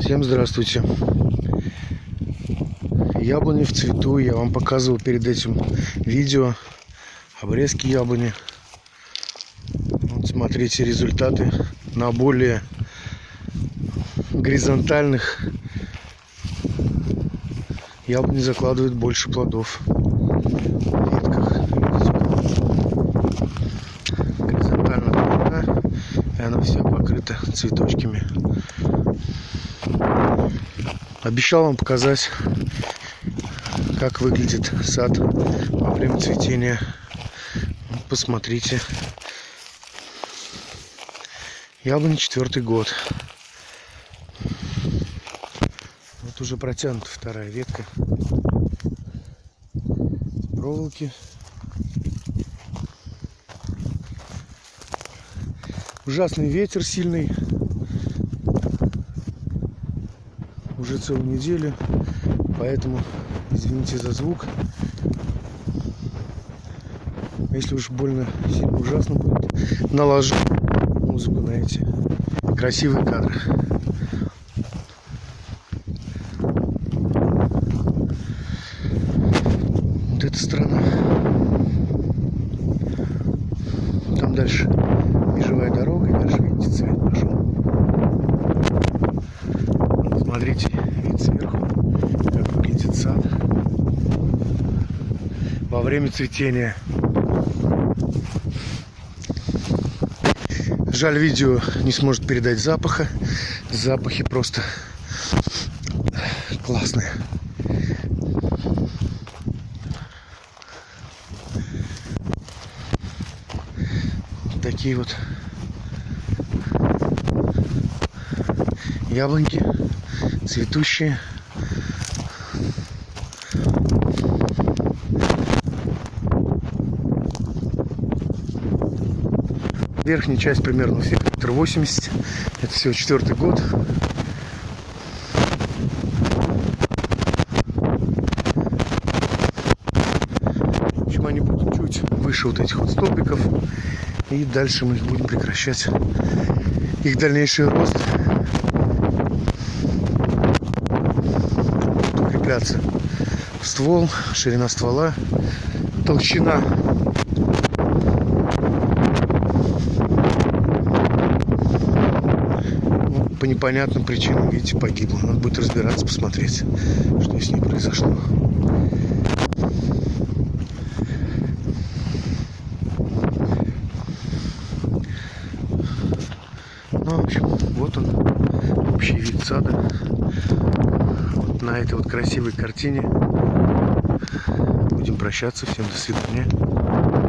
Всем здравствуйте. Яблони в цвету. Я вам показывал перед этим видео обрезки яблони. Вот смотрите результаты на более горизонтальных яблони закладывают больше плодов в и она вся покрыта цветочками. Обещал вам показать, как выглядит сад во время цветения. Вот посмотрите. Яблони четвертый год. Вот уже протянута вторая ветка. Проволоки. Ужасный ветер сильный. Уже целую неделю, поэтому извините за звук. Если уж больно сильно ужасно будет, наложу музыку на эти красивые кадры. Вот эта страна. Там дальше межевая дорога, и дальше, видите, цвет пошел. Смотрите, вид сверху, как выглядит сад во время цветения. Жаль, видео не сможет передать запаха. Запахи просто классные. Такие вот яблоньки цветущие. Верхняя часть примерно у всех восемьдесят. Это всего четвертый год. Общем, они будут чуть выше вот этих вот столбиков. И дальше мы будем прекращать их дальнейший рост. укрепляться ствол, ширина ствола, толщина. Ну, по непонятным причинам, видите, погибла. Надо будет разбираться, посмотреть, что с ней произошло. Ну, в общем, вот он, общий вид сада на этой вот красивой картине будем прощаться. Всем до свидания.